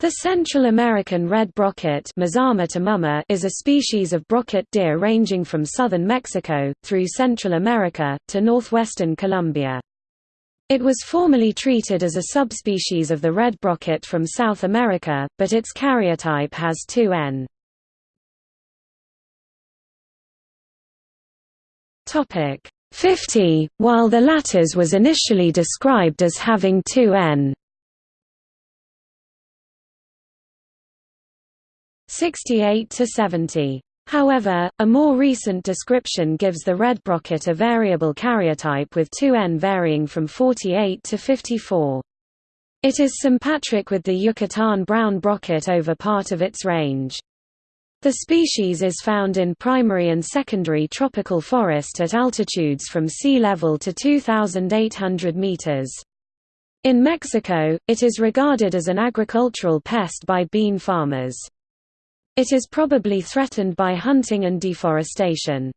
The Central American red brocket is a species of brocket deer ranging from southern Mexico, through Central America, to northwestern Colombia. It was formerly treated as a subspecies of the red brocket from South America, but its karyotype has 2n. 50, while the latter's was initially described as having 2n. 68 to 70. However, a more recent description gives the red brocket a variable karyotype with 2n varying from 48 to 54. It is sympatric with the Yucatan brown brocket over part of its range. The species is found in primary and secondary tropical forest at altitudes from sea level to 2,800 meters. In Mexico, it is regarded as an agricultural pest by bean farmers. It is probably threatened by hunting and deforestation.